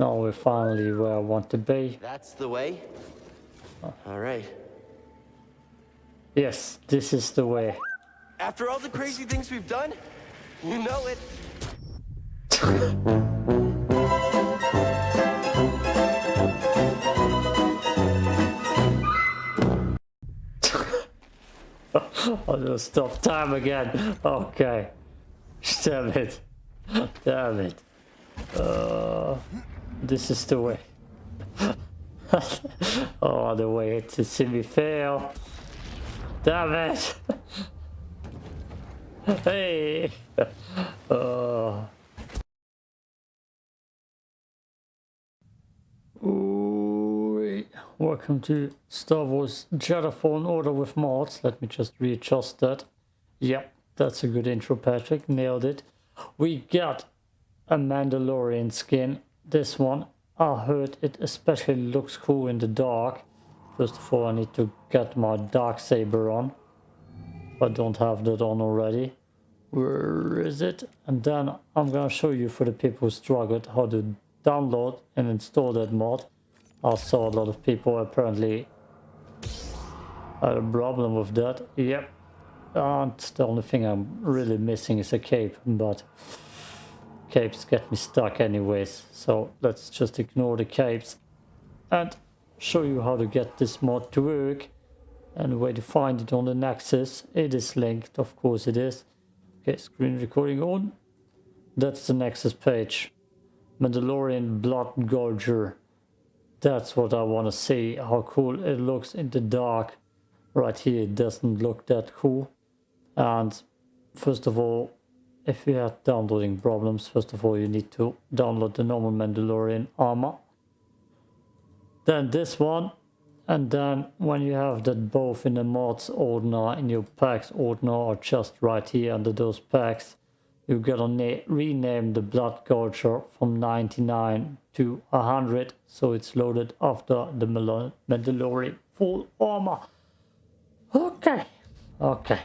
Now we're finally where I want to be. That's the way? All right. Yes, this is the way. After all the crazy things we've done, you know it. I'll just stop time again. Okay. Damn it. Damn it. Uh, this is the way. oh, the way to see me fail. Damn it. hey. Oh. Ooh, welcome to Star Wars Jedi Fallen Order with mods. Let me just readjust that. Yep, that's a good intro, Patrick. Nailed it. We got a Mandalorian skin. This one, I heard it especially looks cool in the dark. First of all, I need to get my dark saber on. I don't have that on already. Where is it? And then I'm gonna show you for the people who struggled how to download and install that mod. I saw a lot of people apparently had a problem with that. Yep. And the only thing I'm really missing is a cape, but capes get me stuck anyways. So let's just ignore the capes and show you how to get this mod to work and where to find it on the Nexus. It is linked, of course it is. Okay, screen recording on. That's the Nexus page. Mandalorian Blood Gorger. That's what I want to see, how cool it looks in the dark. Right here, it doesn't look that cool. And first of all, if you have downloading problems, first of all, you need to download the normal Mandalorian armor. Then this one. And then when you have that both in the mods ordner, in your packs ordner, or just right here under those packs, you gotta rename the Blood Gorger from 99 to 100. So it's loaded after the Mandalorian full armor. Okay. Okay.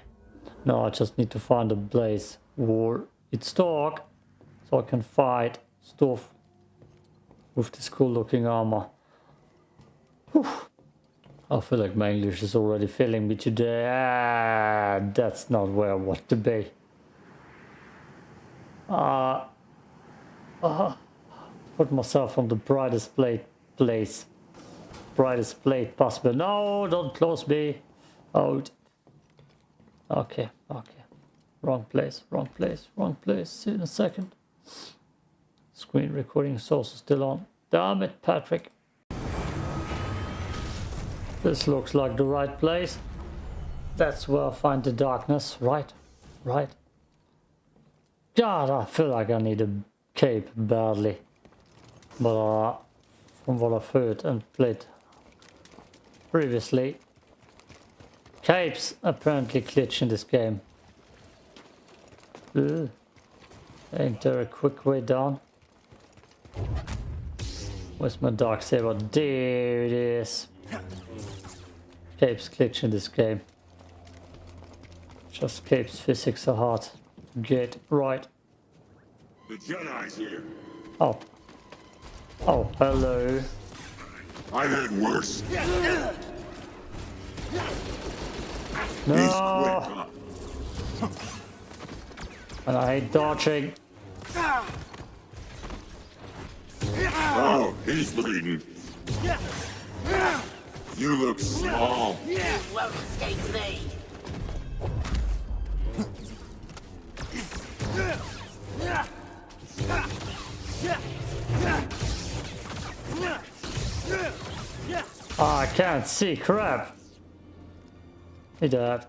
Now I just need to find a place where it's dark so I can fight stuff with this cool looking armor. Whew. I feel like my English is already failing me today. Ah, that's not where I want to be. Uh, uh, put myself on the brightest plate place. Brightest plate possible. No, don't close me. Out. Okay, okay. Wrong place, wrong place, wrong place. See in a second. Screen recording source is still on. Damn it, Patrick. This looks like the right place. That's where I find the darkness. Right, right. God, I feel like I need a cape badly. But uh, from what I've heard and played previously, capes apparently glitch in this game. Ugh. Ain't there a quick way down? Where's my dark saber? There it is. Capes glitch in this game. Just Capes physics are hard. Get right. The Jedi's here. Oh. Oh, hello. I've had worse. No. And I hate dodging. Oh, he's bleeding. You look small. You won't escape me. Oh, I can't see. Crap. He died.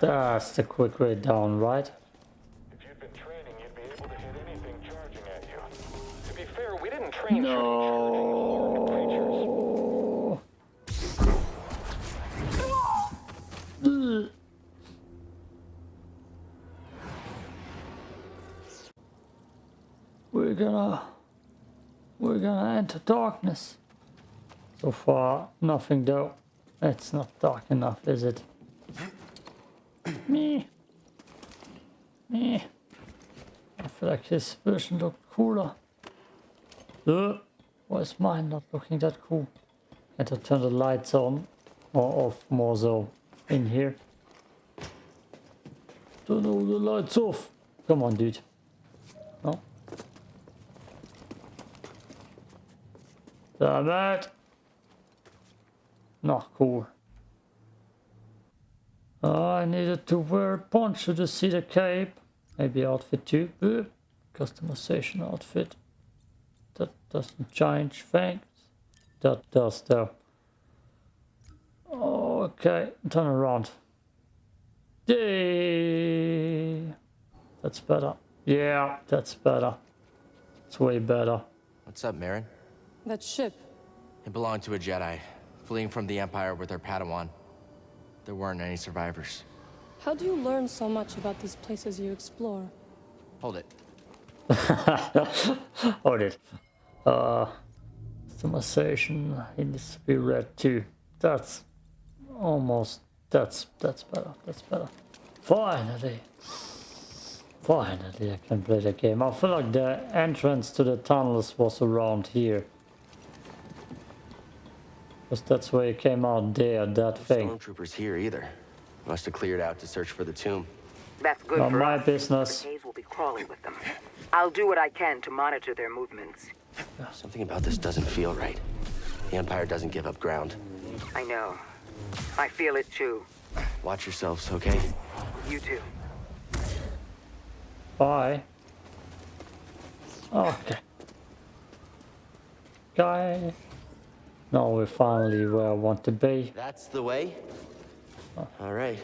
That's the quick way down, right? If you'd been training, you'd be able to hit anything charging at you. To be fair, we didn't train No. We're gonna we're gonna enter darkness. So far, nothing though. It's not dark enough, is it? Me. Me. I feel like his version looked cooler. Uh, why is mine not looking that cool? I Had to turn the lights on or off more so in here. Turn all the lights off. Come on, dude. No. Damn it. Not cool. I needed to wear a poncho to see the cape. Maybe outfit too. Uh, customization outfit. That doesn't change things. That does though. Okay, turn around. Yay! That's better. Yeah, that's better. It's way better. What's up, Merrin? That ship. It belonged to a Jedi, fleeing from the Empire with her Padawan. There weren't any survivors. How do you learn so much about these places you explore? Hold it. Hold it. Uh, customization he needs to be red too. That's almost. That's that's better. That's better. Finally. Finally, I can play the game. I feel like the entrance to the tunnels was around here. Because that's where it came out there, that thing. Stormtroopers here either. Must have cleared out to search for the tomb. That's good Not for my us. business. The K's will be crawling with them. I'll do what I can to monitor their movements. Something about this doesn't feel right. The Empire doesn't give up ground. I know. I feel it too. Watch yourselves, okay? You too. Bye. Okay. Guy. Now we're finally where I want to be. That's the way? All right.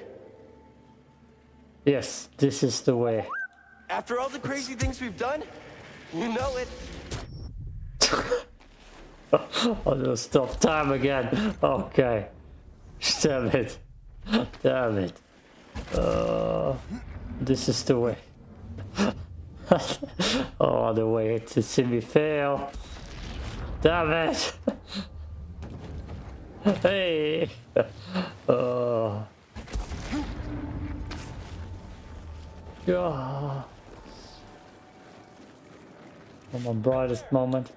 Yes, this is the way. After all the crazy things we've done, you know it. Oh, no, stop time again. Okay. Damn it. Damn it. Uh, this is the way. oh, the way to see me fail. Damn it. hey. Uh. Yeah. On my brightest moment.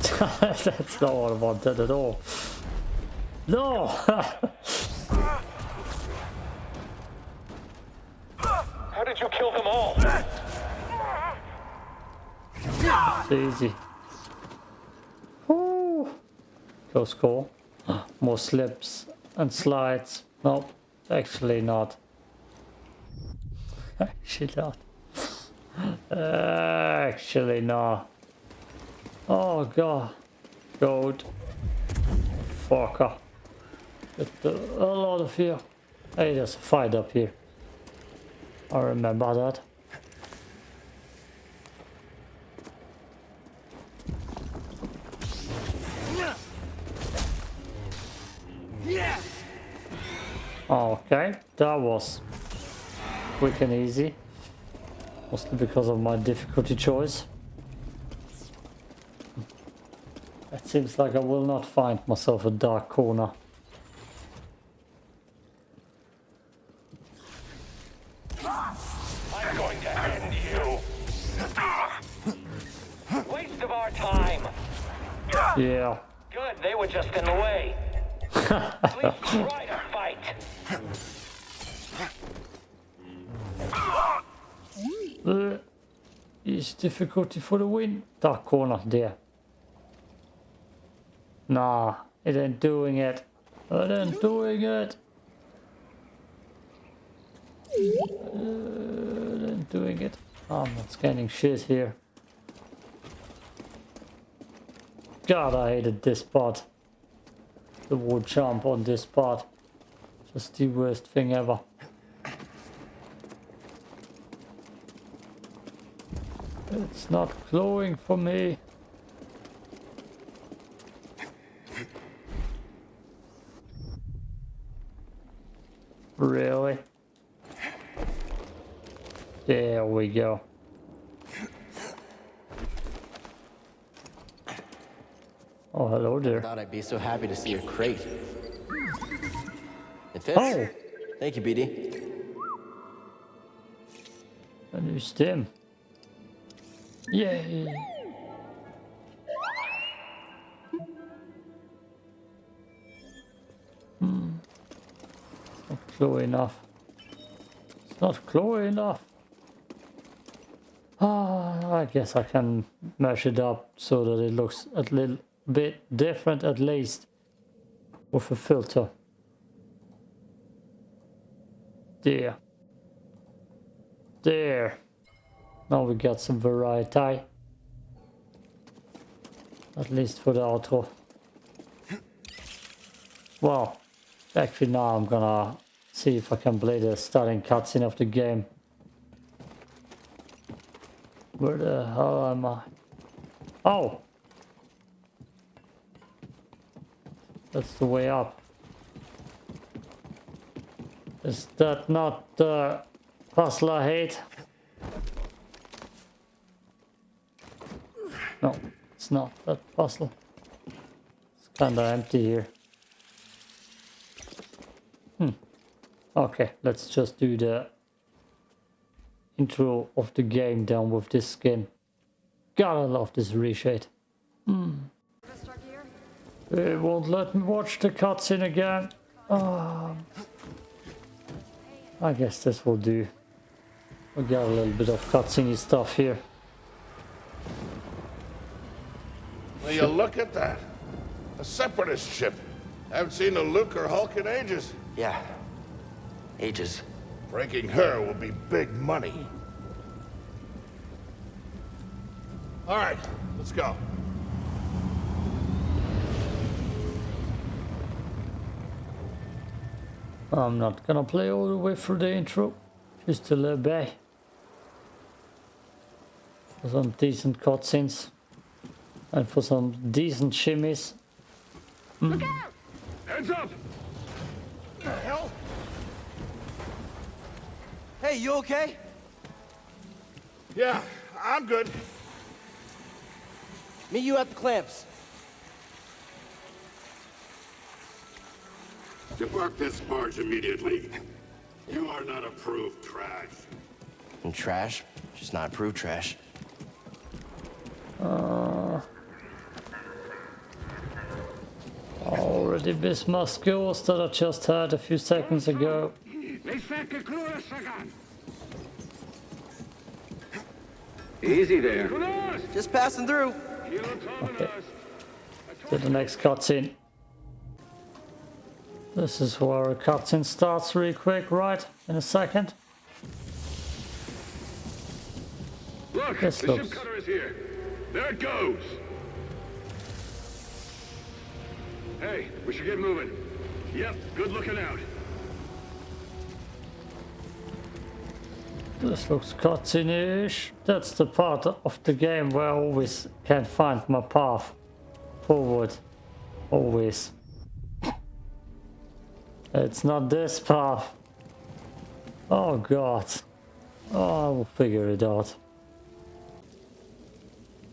That's not what I wanted at all. No! How did you kill them all? it's easy. Close call. More slips and slides. Nope, actually not. Actually not. Actually not. Oh god. Goat. Fucker. Hell out of here. Hey, there's a fight up here. I remember that. Oh, okay, that was quick and easy. Mostly because of my difficulty choice. It seems like I will not find myself a dark corner. Uh, is difficulty for the win. Dark corner there. Nah, it ain't doing it. It ain't doing it. Uh, doing it. I'm not scanning shit here. God, I hated this part. The wood jump on this part. Just the worst thing ever. It's not glowing for me. Really? There we go. Oh, hello there. I Thought I'd be so happy to see your crate. It fits. Oh. Thank you, BD. A new stem. Yay! Hmm. Not close enough. It's not close enough. Ah, I guess I can mash it up so that it looks a little bit different at least with a filter. There. There. Now we got some variety. At least for the outro. Well, actually now I'm gonna see if I can play the starting cutscene of the game. Where the hell am I? Oh! That's the way up. Is that not the puzzle I hate? No, it's not that puzzle. It's kinda empty here. Hmm. Okay, let's just do the intro of the game down with this skin. Gotta love this reshade. Hmm. It won't let me watch the cutscene again. Ah. I guess this will do. We got a little bit of cutscene stuff here. Will you look at that? A separatist ship. I Haven't seen a Lucrehulk in ages. Yeah. Ages. Breaking her will be big money. All right, let's go. I'm not gonna play all the way through the intro, just a little bit. For some decent cutscenes. And for some decent shimmies. Hmm. Heads up! The hell? Hey, you okay? Yeah, I'm good. Meet you at the clamps. Depart this barge immediately. You are not approved trash. And trash, just not approved trash. Uh, already missed my skills that I just had a few seconds ago. Easy there. Just passing through. Okay. To the next cutscene. This is where a cutscene starts really quick, right? In a second. Look, This the looks- ship cutter is here. There it goes. Hey, we should get moving. Yep, good looking out. This looks cutscene-ish. That's the part of the game where I always can't find my path forward. Always. It's not this path. Oh god. Oh, I will figure it out.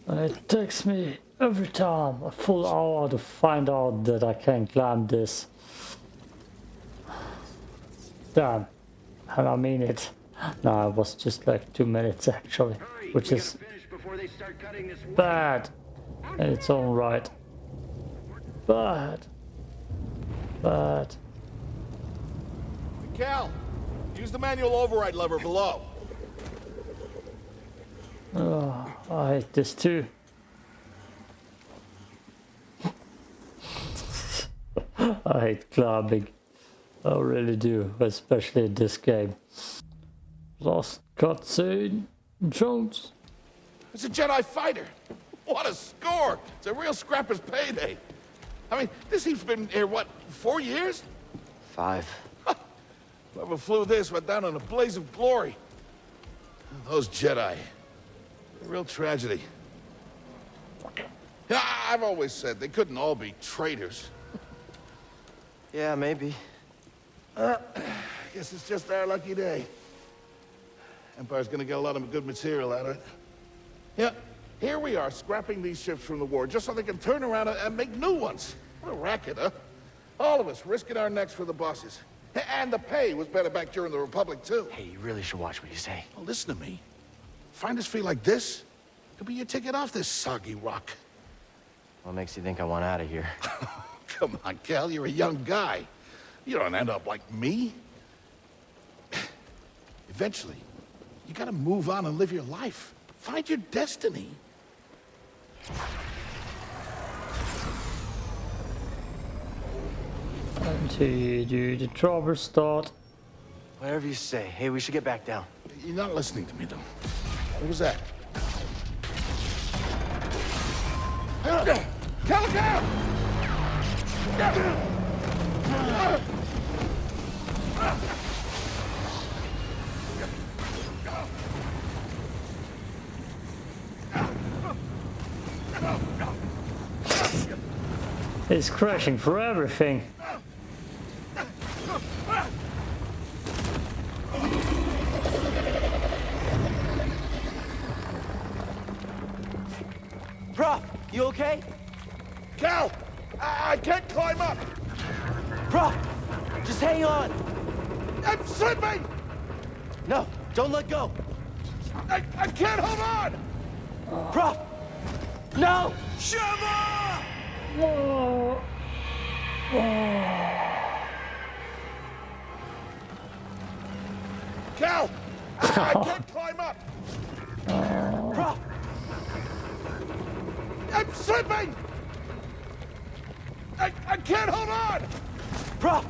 And it takes me every time a full hour to find out that I can't climb this. Damn. And I mean it. No, it was just like two minutes actually, which is gotta finish before they start cutting this wood. bad in its own right. Bad. Bad. Cal, use the manual override lever below. Oh, I hate this too. I hate climbing. I really do, especially in this game. Lost cutscene. Jones. It's a Jedi fighter. What a score! It's a real scrapper's payday. I mean, this heap's been here, what, four years? Five. Whoever flew this went down in a blaze of glory. Those Jedi. A real tragedy. I've always said they couldn't all be traitors. Yeah, maybe. uh Guess it's just our lucky day. Empire's gonna get a lot of good material out of it. Yeah, here we are, scrapping these ships from the war just so they can turn around and- and make new ones. What a racket, huh? All of us risking our necks for the bosses. And the pay was better back during the Republic, too. Hey, you really should watch what you say. Well, listen to me. Find us free like this, could be your ticket off this soggy rock. What makes you think I want out of here? Come on, Cal, you're a young guy. You don't end up like me. Eventually, you gotta move on and live your life. Find your destiny. Until do the trouble start. Whatever you say. Hey, we should get back down. You're not listening to me, though. What was that? Calico! It's crashing for everything. No! Whoa. Cal! I, I can't climb up! Prauf, I'm slipping! I, I can't hold on! Prauf,